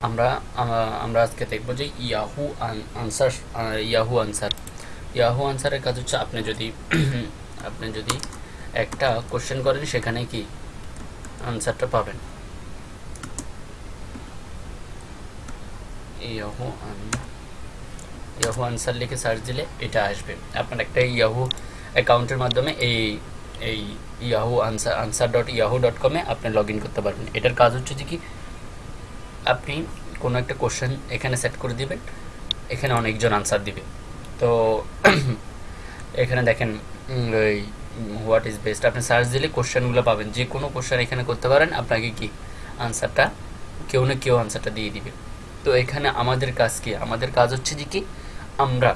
আমরা আমরা আজকে দেখব যে Yahoo answer Yahoo answer. Yahoo আনসারের কাজ হচ্ছে আপনি যদি আপনি যদি একটা কোশ্চেন করেন, সেখানে কি আনসারটা পাবেন? ইয়াহু ইয়াহু আনসার লিখে সার্চ দিলে এটা আসবে। আপনার একটা ইয়াহু অ্যাকাউন্টের মাধ্যমে এই এই Yahoo answer answer dot Yahoo dot কমে আপনি লগ ইন করতে পারবেন। এটার কাজ হচ্ছে যে কি আপনি কোনো একটা কোশ্চেন এখানে সেট করে দিবেন, এখানে অনেকজন আনসার দিবে। তো এখানে দেখেন ওই হোয়াট ইজ বেস্ট আপনি সার্চ দিলে কোশ্চেনগুলো পাবেন। যে কোনো কোশ্চেন এখানে করতে পারেন, আপনাকে কি আনসারটা কেউ না কেউ আনসারটা দিয়ে দিবে। তো এখানে আমাদের কাজ কি? আমাদের কাজ হচ্ছে যে কি? আমরা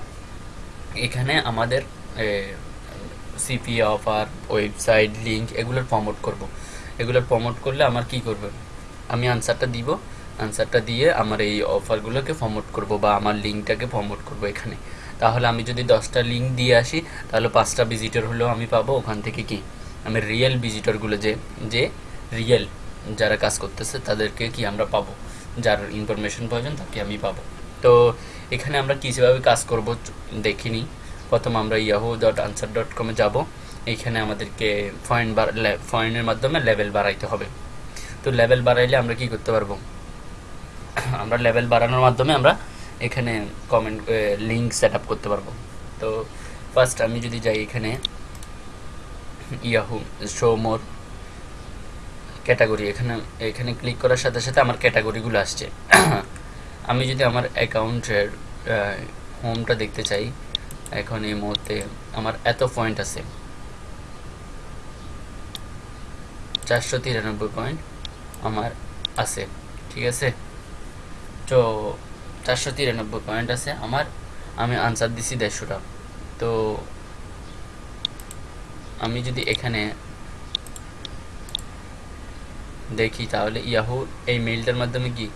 এখানে আমাদের সিপি অফার ওয়েবসাইট লিঙ্ক এগুলোর প্রমোট করব। এগুলোর প্রমোট করলে আমার কি করবে? আমি আনসারটা দিব আনসারটা দিয়ে আমার এই অফারগুলোকে প্রমোট করব বা আমার লিঙ্কটাকে প্রমোট করব এখানে। তাহলে আমি যদি দশটা লিঙ্ক দিয়ে আসি, তাহলে পাঁচটা ভিজিটর হলেও আমি পাবো ওখান থেকে কি? আমি রিয়েল ভিজিটরগুলো যে যে রিয়েল যারা কাজ করতেছে তাদেরকে কি আমরা পাবো? যার ইনফরমেশন প্রয়োজন তাকে আমি পাবো। তো এখানে আমরা কীভাবে কাজ করব দেখিনি। প্রথম আমরা ইয়াহু ডট আনসার ডট কমে যাব এইখানে আমাদেরকে পয়েন্ট পয়েন্টের মাধ্যমে লেভেল বাড়াইতে হবে। তো লেভেল বাড়াইলে আমরা কি করতে পারব? আমরা লেভেল বাড়ানোর মাধ্যমে আমরা এখানে কমেন্ট লিঙ্ক সেট আপ করতে পারব। তো ফার্স্ট আমি যদি যাই এখানে ইয়াহু শো মোর ক্যাটাগরি এখানে এখানে ক্লিক করার সাথে সাথে আমার ক্যাটাগরিগুলো আসছে। আমি যদি আমার অ্যাকাউন্টের হোমটা দেখতে চাই, এখন এই মুহূর্তে আমার এত পয়েন্ট আছে। চারশো তিরানব্বই পয়েন্ট আমার আছে, ঠিক আছে? তো চারশো তিরানব্বই পয়েন্ট আছে। আমার, আমি আনসার দিছি দেড়শোটা। তো আমি যদি এখানে দেখি তাহলে ইয়াহু এই মেইলটার মাধ্যমে কি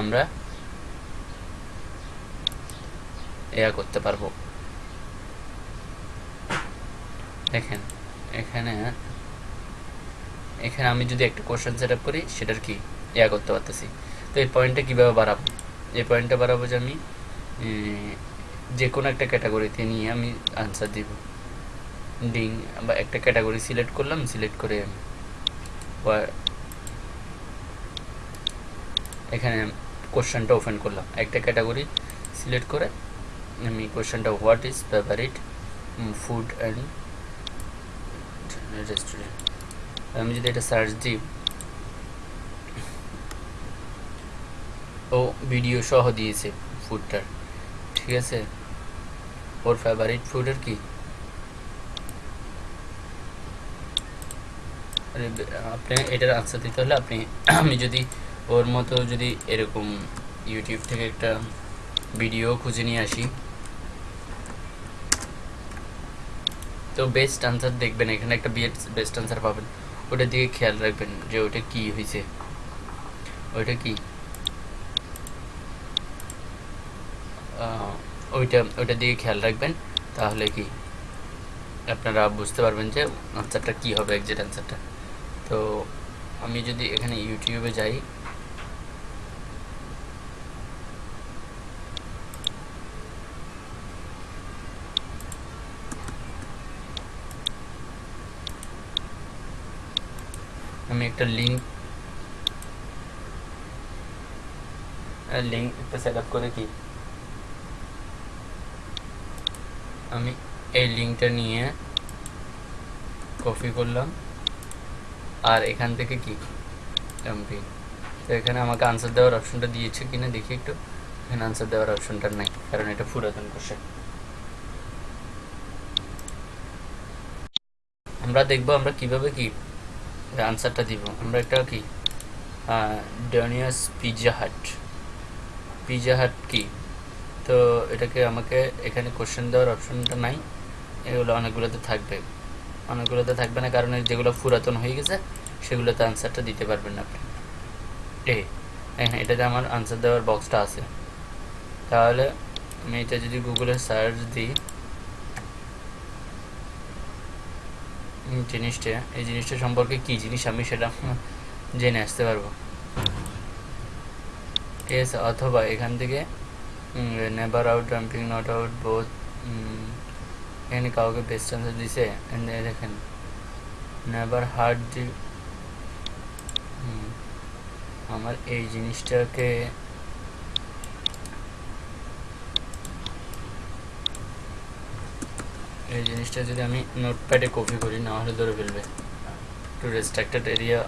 আমরা এয়া করতে পারব? দেখেন, এখানে এখানে আমি যদি একটা কোশ্চেন সেট আপ করি, সেটার কি? ইয়া করতে পারতেছি। তো এই পয়েন্টটা কীভাবে বাড়াবো? এই পয়েন্টটা বাড়াবো যে আমি যে কোনো একটা ক্যাটাগরিতে নিয়ে আমি আনসার দিব। ডিং বা একটা ক্যাটাগরি সিলেক্ট করলাম সিলেক্ট করে এখানে কোশ্চেনটা ওপেন করলাম। একটা ক্যাটাগরি সিলেক্ট করে আমি কোশ্চেনটা what is favourite food and restaurant আমি যদি এটা সার্চ দিই ও ভিডিও সহ দিয়েছে ফুডটার ঠিক আছে? ওর ফেভারিট ফুডের কি? আপনি এটার আনসার দিতে হলে আপনি আমি যদি ওর মতো যদি এরকম ইউটিউব থেকে একটা ভিডিও খুঁজে নিয়ে আসি। তো বেস্ট আনসার দেখবেন, এখানে একটা বিয়ের বেস্ট আনসার পাবেন। ওটার দিকে খেয়াল রাখবেন যে ওটা কি হয়েছে। ওইটা কি? ওইটা ওইটা দিকে খেয়াল রাখবেন, তাহলে কি? আপনারা বুঝতে পারবেন যে আনসারটা কি হবে এক্সাক্ট আনসারটা তো আমি যদি এখানে ইউটিউবে যাই, আমি একটা লিঙ্ক লিঙ্ক একটা সেট আপ করে কি? আমি এই লিঙ্কটা নিয়ে কপি করলাম। আর এখান থেকে কি? এমপি তো এখানে আমাকে আনসার দেওয়ার অপশনটা দিয়েছে কিনা দেখি একটু। এখানে আনসার দেওয়ার অপশনটা নাই, কারণ এটা পুরাতন কোশ্চেন আমরা দেখব আমরা কীভাবে কি আনসারটা দিব। আমরা একটা কি? ডনিয়াস পিজা হাট পিজা হাট কি? তো এটাকে আমাকে এখানে কোশ্চেন দেওয়ার অপশনটা নাই। এগুলো অনেকগুলোতে থাকবে। অনেকগুলোতে থাকবে না কারণ যেগুলো পুরাতন হয়ে গেছে, সেগুলোতে আনসারটা দিতে পারবেন না আপনি। এ হ্যাঁ এটাতে আমার আনসার দেওয়ার বক্সটা আছে। তাহলে আমি এটা যদি গুগলে সার্চ দিই জিনিসটা, এই জিনিসটা সম্পর্কে কি জিনিস আমি সেটা জেনে আসতে পারব। ঠিক আছে অথবা এখান থেকে never out jumping not out both এখানে কাউকে বেস্ট আনসার দিছে। দেখেন নেভার হার্ড দি আমার এই জিনিসটাকে এই জিনিসটা যদি আমি নোটপ্যাডে কপি করি, না হলে ধরে ফেলবে। টু রেস্ট্রাক্টেড এরিয়া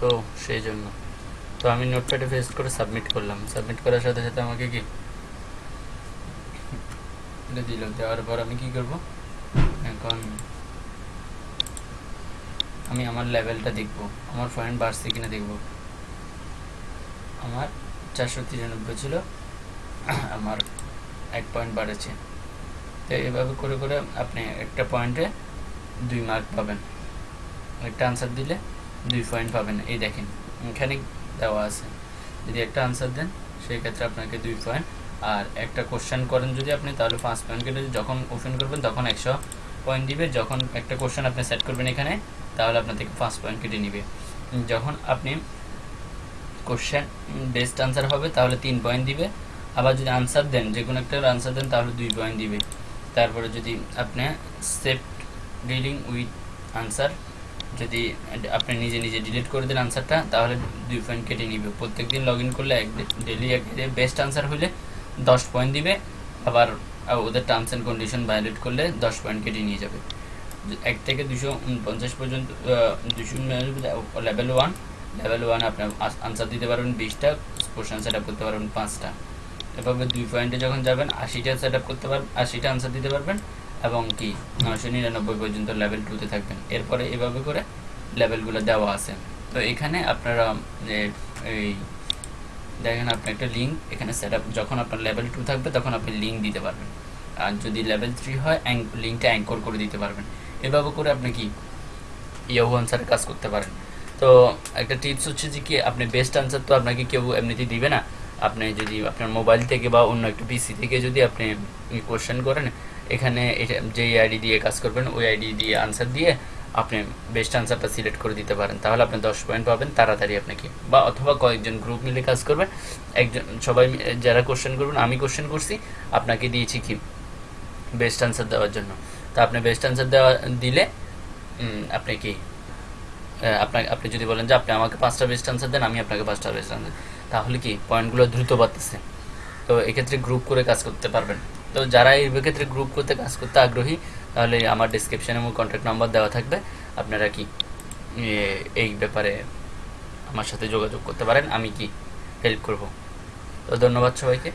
তো, সেই জন্য। তো আমি নোটপ্যাডে পেস্ট করে সাবমিট করলাম। সাবমিট করার সাথে সাথে আমাকে কি? এটা দিল দেওয়ার পর আমি কি করব? এখন আমি আমার লেভেলটা দেখব। আমার পয়েন্ট বাড়ছে কিনা দেখব। আমার চারশো তিরানব্বই ছিল। আমার এক পয়েন্ট বাড়েছে। তো এভাবে করে করে আপনি একটা পয়েন্টে দুই মার্ক পাবেন। একটা আনসার দিলে দুই পয়েন্ট পাবেন। এই দেখেন, এখানে দেওয়া আছে। যদি একটা আনসার দেন সেই ক্ষেত্রে আপনাকে দুই পয়েন্ট আর একটা কোশ্চেন করেন যদি আপনি, তাহলে পাঁচ পয়েন্ট কেটে যখন ওপেন করবেন, তখন একশো পয়েন্ট দিবে। যখন একটা কোশ্চেন আপনি সেট করবেন এখানে, তাহলে আপনার থেকে পাঁচ পয়েন্ট কেটে নিবে। যখন আপনি কোশ্চেন বেস্ট আনসার হবে, তাহলে তিন পয়েন্ট দিবে। আবার যদি আনসার দেন, যে কোনো একটা আনসার দেন, তাহলে দুই পয়েন্ট দিবে। তারপরে যদি আপনি সেফ ডিলিং উইথ আনসার যদি আপনি নিজে নিজে ডিলিট করে দেন আনসারটা তাহলে দুই পয়েন্ট কেটে নিবে। প্রত্যেক দিন লগ ইন করলে এক ডেলি এক বেস্ট আনসার হলে দশ পয়েন্ট দিবে, আবার ওদের টার্মস অ্যান্ড কন্ডিশন ভায়োলেট করলে দশ পয়েন্ট কেটে নিয়ে যাবে। এক থেকে দুশো পঞ্চাশ পর্যন্ত দুশো লেভেল ওয়ান লেভেল ওয়ান আপনি আনসার দিতে পারবেন বিশটা কোশ্চেন সেট আপ করতে পারবেন পাঁচটা। এভাবে দুই পয়েন্টে যখন যাবেন, আশিটা সেট আপ করতে পারবেন আশিটা আনসার দিতে পারবেন এবং কি? নশো নিরানব্বই পর্যন্ত লেভেল টুতে থাকবেন। এরপরে এভাবে করে লেভেলগুলো দেওয়া আছে। তো এখানে আপনারা এই দেখেন আপনি একটা লিঙ্ক এখানে সেট যখন আপনার লেভেল টু থাকবে, তখন আপনি লিঙ্ক দিতে পারবেন। আর যদি লেভেল থ্রি হয় লিঙ্কটা অ্যাঙ্কর করে দিতে পারবেন। এভাবে করে আপনি কি? ইয়াহু আনসারে কাজ করতে পারেন। তো একটা টিপস হচ্ছে যে কি, আপনি বেস্ট আনসার তো আপনাকে কেউ এমনিতেই দিবে না। আপনি যদি আপনার মোবাইল থেকে বা অন্য একটা পিসি থেকে যদি আপনি কোশ্চেন করেন, এখানে যে আইডি দিয়ে কাজ করবেন, ওই আইডি দিয়ে আনসার দিয়ে আপনি বেস্ট আনসারটা সিলেক্ট করে দিতে পারেন। তাহলে আপনি দশ পয়েন্ট পাবেন তাড়াতাড়ি আপনাকে। বা অথবা কয়েকজন গ্রুপ মিলে কাজ করবেন একজন, সবাই যারা কোশ্চেন করবেন, আমি কোশ্চেন করছি, আপনাকে দিয়েছি কি? বেস্ট আনসার দেওয়ার জন্য। তা আপনি বেস্ট আনসার দেওয়া, দিলে আপনি কি? আপনাকে, আপনি যদি বলেন যে আপনি আমাকে পাঁচটা বেস্ট আনসার দেন, আমি আপনাকে পাঁচটা বেস্ট আনসার তাহলে কি পয়েন্টগুলো দ্রুত বাড়তেছে? তো এক্ষেত্রে গ্রুপ করে কাজ করতে পারবেন। তো যারা এই ক্ষেত্রে গ্রুপ করতে কাজ করতে আগ্রহী, তাহলে আমার ডিসক্রিপশানে আমার কন্ট্যাক্ট নাম্বার দেওয়া থাকবে। আপনারা কি এই ব্যাপারে আমার সাথে যোগাযোগ করতে পারেন, আমি কি হেল্প করব? তো ধন্যবাদ সবাইকে।